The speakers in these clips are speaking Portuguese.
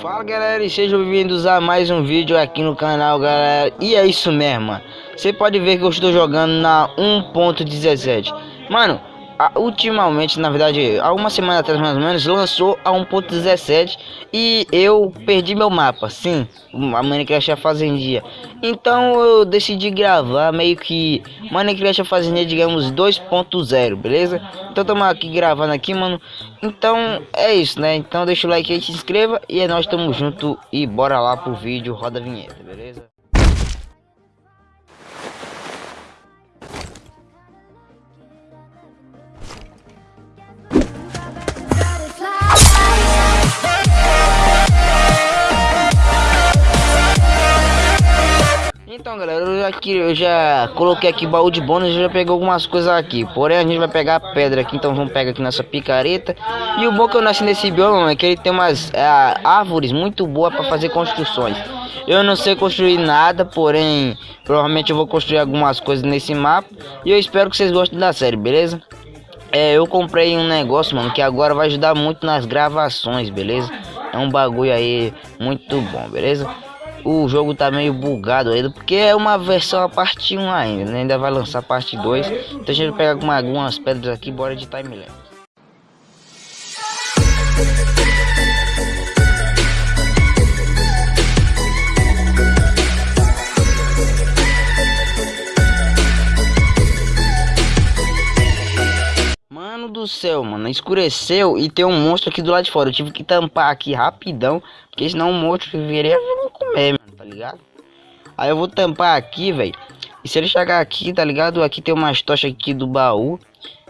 Fala galera e sejam bem-vindos a mais um vídeo aqui no canal galera. E é isso mesmo, mano. Você pode ver que eu estou jogando na 1.17 Mano, ultimamente, na verdade, há uma semana atrás mais ou menos, lançou a 1.17 e eu perdi meu mapa, sim, a Minecraft a Fazendia. Então eu decidi gravar meio que Minecraft a Fazendia, digamos, 2.0, beleza? Então estamos aqui gravando aqui, mano. Então é isso, né? Então deixa o like aí, se inscreva e é nós estamos junto e bora lá pro vídeo, roda a vinheta, beleza? Galera, eu já, coloquei aqui baú de bônus, já peguei algumas coisas aqui Porém a gente vai pegar a pedra aqui, então vamos pegar aqui nessa picareta E o bom que eu nasci nesse bioma é que ele tem umas é, árvores muito boas para fazer construções Eu não sei construir nada, porém provavelmente eu vou construir algumas coisas nesse mapa E eu espero que vocês gostem da série, beleza? É, eu comprei um negócio, mano, que agora vai ajudar muito nas gravações, beleza? É um bagulho aí muito bom, beleza? O jogo tá meio bugado ainda, porque é uma versão a parte 1 ainda, né? ainda vai lançar parte 2. Então a gente vai pegar algumas pedras aqui, bora de timeline. Do céu, mano, escureceu e tem um monstro aqui do lado de fora. Eu tive que tampar aqui rapidão, porque senão o monstro viria comer, mano, tá ligado? Aí eu vou tampar aqui, velho. E se ele chegar aqui, tá ligado? Aqui tem umas tochas aqui do baú.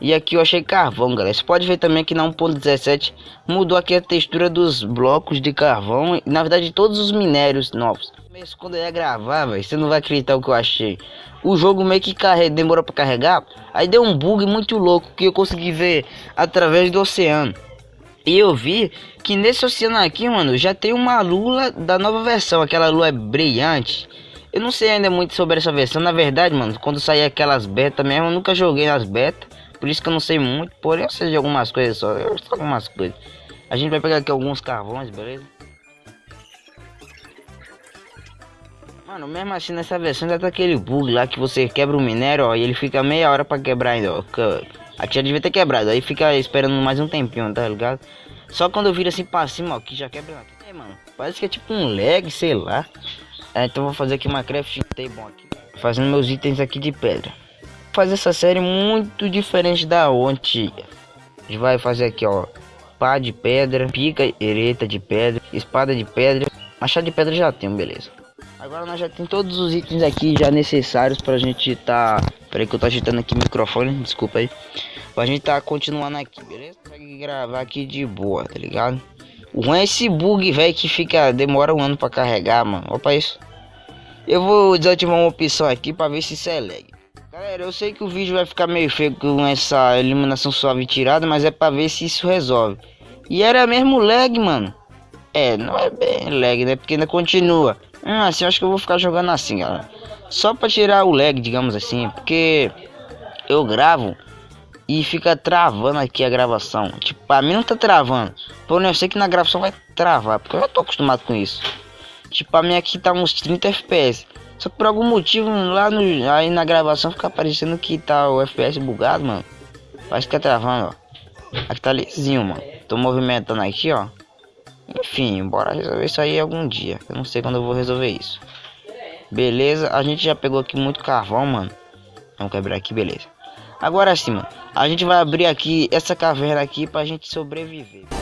E aqui eu achei carvão, galera. Você pode ver também que na 1.17 mudou aqui a textura dos blocos de carvão. Na verdade todos os minérios novos. Mas quando eu ia gravar, velho, você não vai acreditar o que eu achei. O jogo meio que carrega, demorou pra carregar. Aí deu um bug muito louco que eu consegui ver através do oceano. E eu vi que nesse oceano aqui, mano, já tem uma lula da nova versão, aquela lua é brilhante. Eu não sei ainda muito sobre essa versão, na verdade, mano, quando sair aquelas beta mesmo, eu nunca joguei nas beta, por isso que eu não sei muito, porém eu sei de algumas coisas só, eu sei algumas coisas. A gente vai pegar aqui alguns carvões, beleza? Mano, mesmo assim nessa versão ainda tá aquele bug lá que você quebra o minério, ó, e ele fica meia hora pra quebrar ainda, ó. Aqui já devia ter quebrado, aí fica esperando mais um tempinho, tá ligado? Só quando eu viro assim pra cima, ó, que já quebra. É, mano, parece que é tipo um lag, sei lá. É, então vou fazer aqui uma crafting table aqui. Fazendo meus itens aqui de pedra. Vou fazer essa série muito diferente da antiga. A gente vai fazer aqui, ó. Pá de pedra, pica ereta de pedra, espada de pedra. Machado de pedra já tem, beleza. Agora nós já tem todos os itens aqui já necessários pra gente tá... Peraí que eu tô agitando aqui o microfone, desculpa aí. Pra gente tá continuando aqui, beleza? Consegue gravar aqui de boa, tá ligado? O ruim é esse bug, velho, que fica... Demora um ano pra carregar, mano. Opa, isso. Eu vou desativar uma opção aqui pra ver se isso é lag. Galera, eu sei que o vídeo vai ficar meio feio com essa iluminação suave tirada, mas é pra ver se isso resolve. E era mesmo lag, mano. É, não é bem lag, né? Porque ainda continua. Hum, assim, acho que eu vou ficar jogando assim, galera. Só pra tirar o lag, digamos assim. Porque eu gravo e fica travando aqui a gravação. Tipo, pra mim não tá travando. Porém, eu sei que na gravação vai travar. Porque eu já tô acostumado com isso. Tipo, a minha aqui tá uns 30 FPS. Só que por algum motivo lá no, aí na gravação fica aparecendo que tá o FPS bugado, mano. Parece que tá travando, ó. Aqui tá lisinho, mano. Tô movimentando aqui, ó. Enfim, bora resolver isso aí algum dia. Eu não sei quando eu vou resolver isso. Beleza, a gente já pegou aqui muito carvão, mano. Vamos quebrar aqui, beleza. Agora sim, mano. A gente vai abrir aqui essa caverna aqui pra gente sobreviver.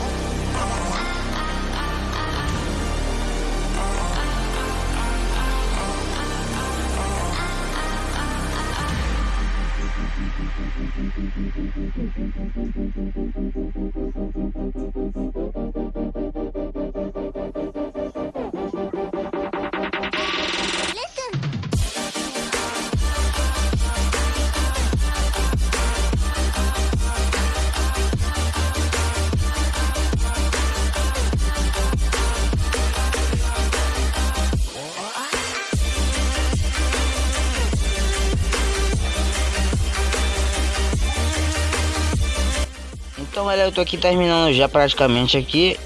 Então galera, eu tô aqui terminando já praticamente aqui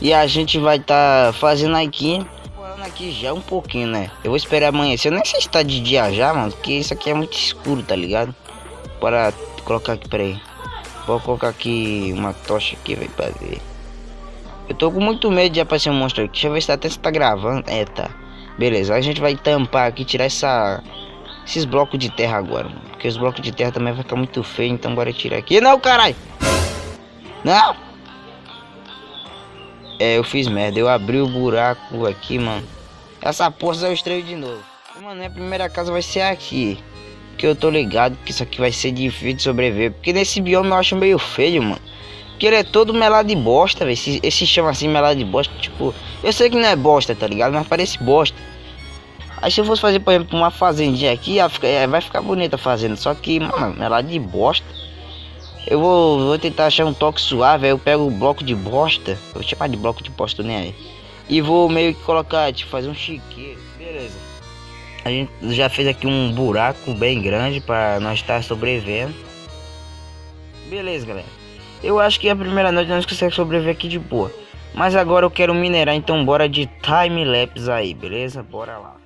E a gente vai estar tá fazendo aqui. Aqui já um pouquinho, né? Eu vou esperar amanhecer. Eu nem sei se tá de dia já, mano. Porque isso aqui é muito escuro, tá ligado? Para colocar aqui, peraí. Vou colocar aqui uma tocha aqui, velho, pra ver. Eu tô com muito medo de aparecer um monstro aqui. Deixa eu ver se até se tá gravando. É, tá. Beleza, a gente vai tampar aqui, tirar essa... Esses blocos de terra agora, mano. Porque os blocos de terra também vai ficar muito feio, então bora tirar aqui. Não, caralho! Não! É, eu fiz merda. Eu abri o buraco aqui, mano. Essa porra eu estreio de novo. Mano, minha primeira casa vai ser aqui. Porque eu tô ligado que isso aqui vai ser difícil de sobreviver. Porque nesse bioma eu acho meio feio, mano. Porque ele é todo melado de bosta, velho. Esse, esse chama assim melado de bosta. Tipo, eu sei que não é bosta, tá ligado? Mas parece bosta. Aí se eu fosse fazer, por exemplo, uma fazendinha aqui, é, vai ficar bonita a fazenda. Só que, mano, melado de bosta. Eu vou, vou tentar achar um toque suave. Aí eu pego o bloco de bosta. Eu vou chamar de bloco de bosta, nem aí. E vou meio que colocar, tipo, fazer um chiqueiro. Beleza. A gente já fez aqui um buraco bem grande para nós estar sobrevivendo. Beleza, galera. Eu acho que a primeira noite nós conseguimos sobreviver aqui de boa. Mas agora eu quero minerar, então bora de time lapse aí, beleza? Bora lá.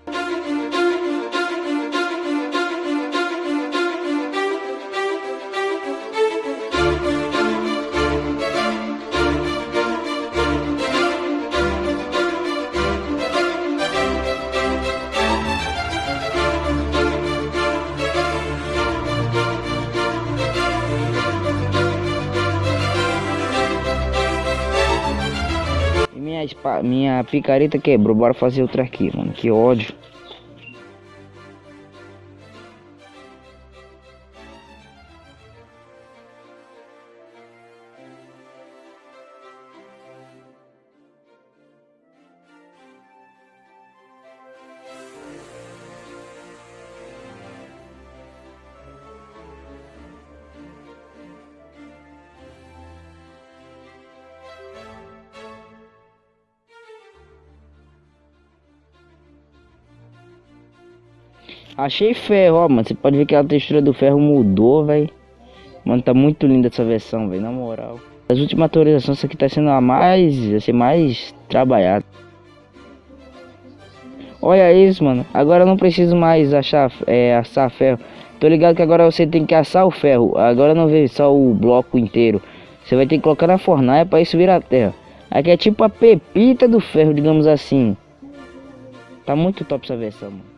Minha, picareta quebrou. Bora fazer outra aqui, mano. Que ódio. Achei ferro, ó, mano. Você pode ver que a textura do ferro mudou, velho. Mano, tá muito linda essa versão, velho. Na moral. As últimas atualizações, essa aqui tá sendo a mais, vai ser mais trabalhada. Olha isso, mano. Agora eu não preciso mais achar, é, assar ferro. Tô ligado que agora você tem que assar o ferro. Agora não vê só o bloco inteiro. Você vai ter que colocar na fornalha para isso virar terra. Aqui é tipo a pepita do ferro, digamos assim. Tá muito top essa versão, mano.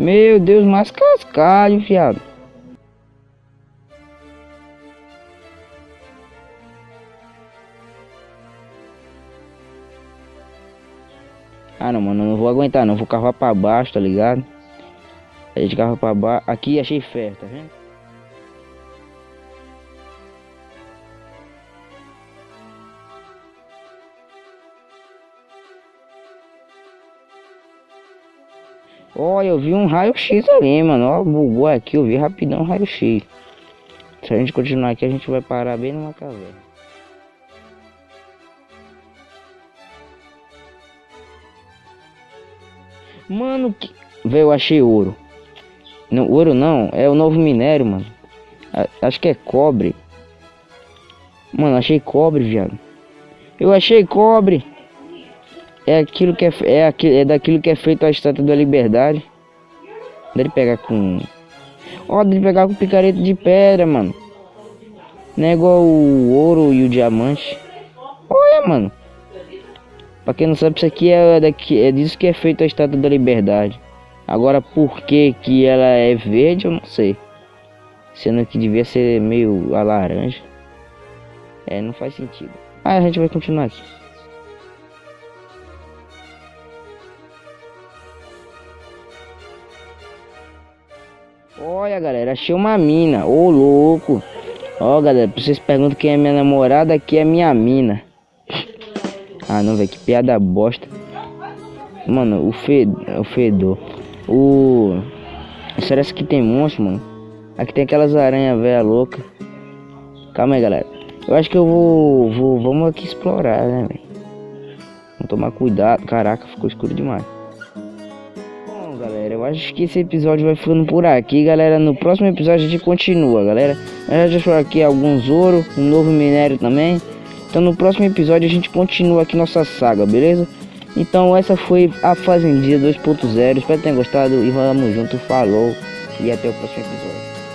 Meu Deus, mais cascalho, fiado. Ah não, mano, não vou aguentar não, vou cavar pra baixo, tá ligado? A gente cava pra baixo. Aqui achei ferro, tá vendo? Olha, eu vi um raio-x ali, mano. Ó, bugou aqui, eu vi rapidão raio-x. Se a gente continuar aqui, a gente vai parar bem numa caverna. Mano, que... Velho, eu achei ouro. Não, ouro não, é o novo minério, mano. Acho que é cobre. Mano, achei cobre, viado. Eu achei cobre. É aquilo que é, é, é daquilo que é feito a estátua da liberdade. Dele pegar com. Ó, dele pegar com picareta de pedra, mano. Não é igual o ouro e o diamante. Olha, mano. Pra quem não sabe, isso aqui é, daqui, é disso que é feito a estátua da liberdade. Agora, por que que ela é verde, eu não sei. Sendo que devia ser meio a laranja. É, não faz sentido. Ah, a gente vai continuar aqui. Olha, galera, achei uma mina. Ô, louco. Ó, oh, galera, vocês perguntam quem é minha namorada, aqui é minha mina. Ah, não, velho, que piada bosta. Mano, o, fed... o fedor. O... Será que tem monstro, mano? Aqui tem aquelas aranhas velha louca. Calma aí, galera. Eu acho que eu vou, vou vamos aqui explorar, né, velho? Vamos tomar cuidado. Caraca, ficou escuro demais. Galera, eu acho que esse episódio vai ficando por aqui, galera. No próximo episódio a gente continua, galera. Eu já achou aqui alguns ouro, um novo minério também. Então no próximo episódio a gente continua aqui nossa saga, beleza? Então essa foi a Fazendia 2.0. Espero que tenham gostado e vamos junto. Falou e até o próximo episódio.